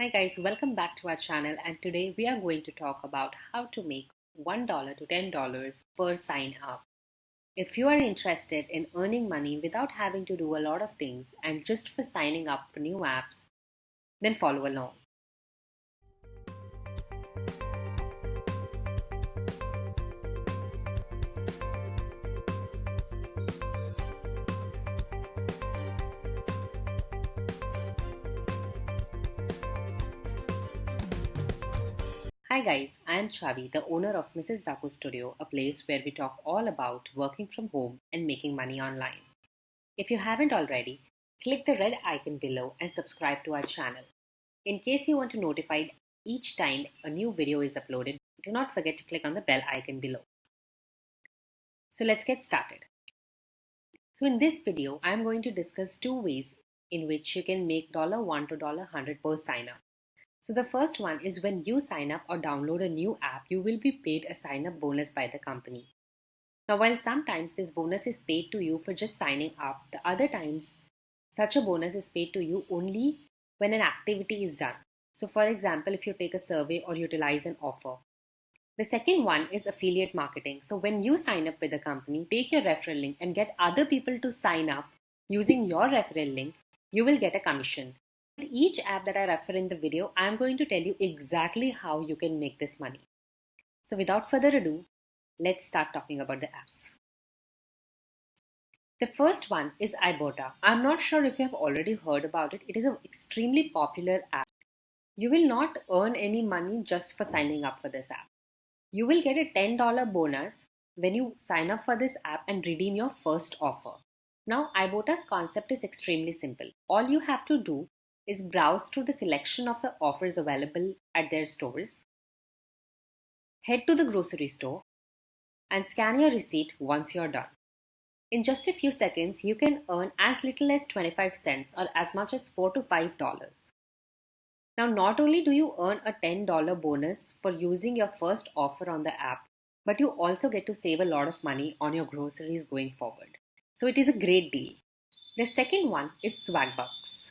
Hi guys, welcome back to our channel and today we are going to talk about how to make $1 to $10 per sign up. If you are interested in earning money without having to do a lot of things and just for signing up for new apps, then follow along. Hi guys, I am Chavi, the owner of Mrs. Daku Studio, a place where we talk all about working from home and making money online. If you haven't already, click the red icon below and subscribe to our channel. In case you want to be notified each time a new video is uploaded, do not forget to click on the bell icon below. So let's get started. So in this video, I am going to discuss two ways in which you can make $1 to $100 per sign up. So the first one is when you sign up or download a new app, you will be paid a sign up bonus by the company. Now, while sometimes this bonus is paid to you for just signing up, the other times such a bonus is paid to you only when an activity is done. So, for example, if you take a survey or utilize an offer. The second one is affiliate marketing. So, when you sign up with a company, take your referral link and get other people to sign up using your referral link, you will get a commission. With each app that I refer in the video, I am going to tell you exactly how you can make this money. So without further ado, let's start talking about the apps. The first one is Ibotta. I'm not sure if you have already heard about it. It is an extremely popular app. You will not earn any money just for signing up for this app. You will get a $10 bonus when you sign up for this app and redeem your first offer. Now, Ibotta's concept is extremely simple. All you have to do is browse through the selection of the offers available at their stores. Head to the grocery store and scan your receipt once you're done. In just a few seconds, you can earn as little as 25 cents or as much as 4 to 5 dollars. Now, not only do you earn a $10 bonus for using your first offer on the app, but you also get to save a lot of money on your groceries going forward. So it is a great deal. The second one is Swagbucks.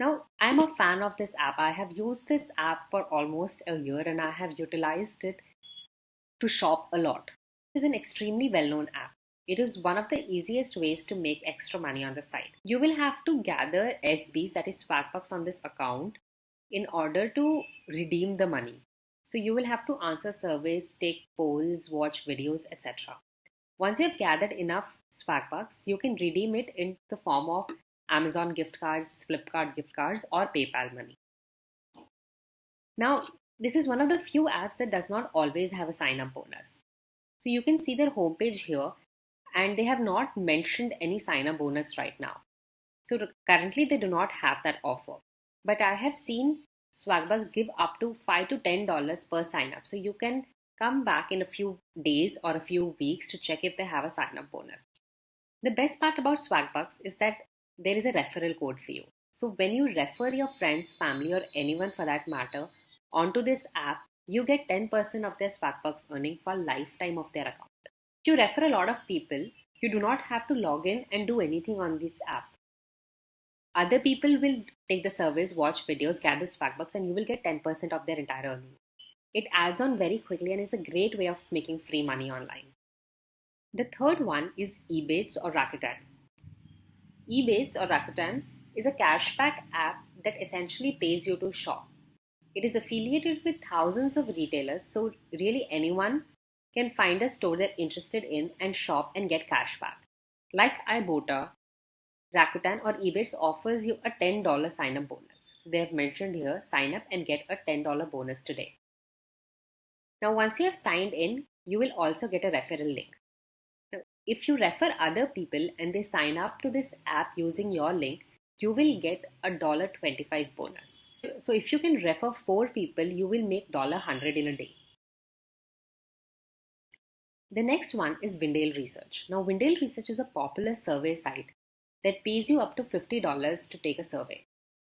Now, I'm a fan of this app. I have used this app for almost a year and I have utilized it to shop a lot. It is an extremely well known app. It is one of the easiest ways to make extra money on the site. You will have to gather SBs, that is Swagbucks, on this account in order to redeem the money. So you will have to answer surveys, take polls, watch videos, etc. Once you have gathered enough Swagbucks, you can redeem it in the form of Amazon gift cards, Flipkart gift cards, or PayPal money. Now, this is one of the few apps that does not always have a sign up bonus. So you can see their homepage here and they have not mentioned any sign up bonus right now. So currently they do not have that offer. But I have seen Swagbucks give up to 5 to 10 dollars per sign up. So you can come back in a few days or a few weeks to check if they have a sign up bonus. The best part about Swagbucks is that there is a referral code for you. So when you refer your friends, family, or anyone for that matter onto this app, you get 10% of their Swagbucks earning for lifetime of their account. If you refer a lot of people, you do not have to log in and do anything on this app. Other people will take the service, watch videos, gather Swagbucks, and you will get 10% of their entire earning. It adds on very quickly and it's a great way of making free money online. The third one is Ebates or Rakuten. Ebates or Rakuten is a cashback app that essentially pays you to shop. It is affiliated with thousands of retailers, so really anyone can find a store they're interested in and shop and get cashback. Like Ibotta, Rakuten or Ebates offers you a $10 sign up bonus. They have mentioned here sign up and get a $10 bonus today. Now, once you have signed in, you will also get a referral link. If you refer other people and they sign up to this app using your link, you will get a $25 bonus. So if you can refer four people, you will make $100 in a day. The next one is Vindale Research. Now, Vindale Research is a popular survey site that pays you up to $50 to take a survey.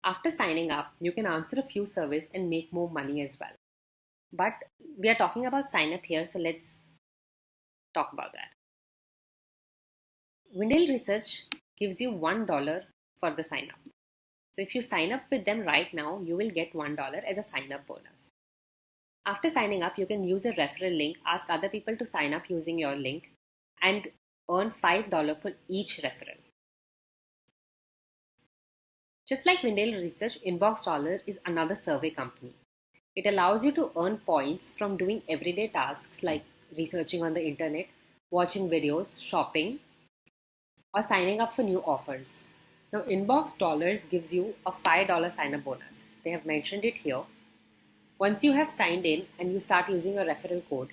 After signing up, you can answer a few surveys and make more money as well. But we are talking about sign up here, so let's talk about that. Vindale Research gives you $1 for the sign up. So if you sign up with them right now, you will get $1 as a sign up bonus. After signing up, you can use a referral link, ask other people to sign up using your link, and earn $5 for each referral. Just like Vindale Research, Inbox Dollar is another survey company. It allows you to earn points from doing everyday tasks like researching on the internet, watching videos, shopping, or signing up for new offers. Now, Inbox Dollars gives you a $5 sign up bonus. They have mentioned it here. Once you have signed in and you start using your referral code,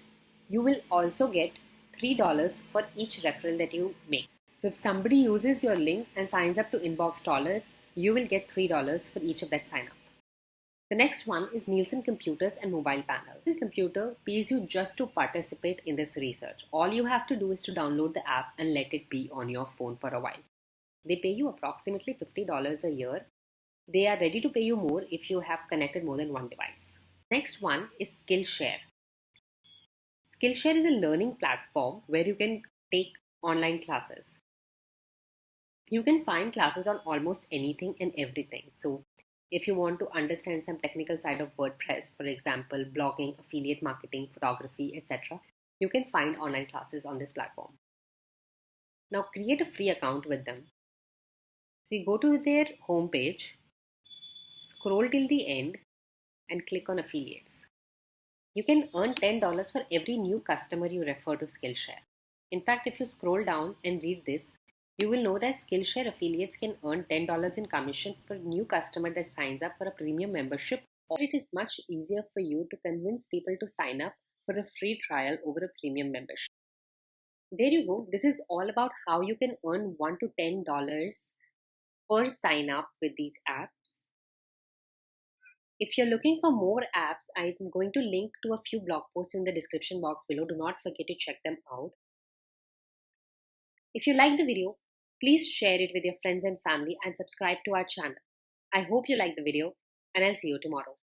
you will also get $3 for each referral that you make. So, if somebody uses your link and signs up to Inbox Dollar, you will get $3 for each of that sign up. The next one is Nielsen Computers and Mobile Panel. Nielsen Computer pays you just to participate in this research. All you have to do is to download the app and let it be on your phone for a while. They pay you approximately $50 a year. They are ready to pay you more if you have connected more than one device. Next one is Skillshare. Skillshare is a learning platform where you can take online classes. You can find classes on almost anything and everything. So if you want to understand some technical side of WordPress, for example, blogging, affiliate marketing, photography, etc., you can find online classes on this platform. Now create a free account with them. So you go to their homepage, scroll till the end, and click on affiliates. You can earn $10 for every new customer you refer to Skillshare. In fact, if you scroll down and read this, you will know that Skillshare affiliates can earn $10 in commission for a new customer that signs up for a premium membership, or it is much easier for you to convince people to sign up for a free trial over a premium membership. There you go. This is all about how you can earn 1 to $10 per sign up with these apps. If you're looking for more apps, I'm going to link to a few blog posts in the description box below. Do not forget to check them out. If you like the video, Please share it with your friends and family and subscribe to our channel. I hope you like the video and I'll see you tomorrow.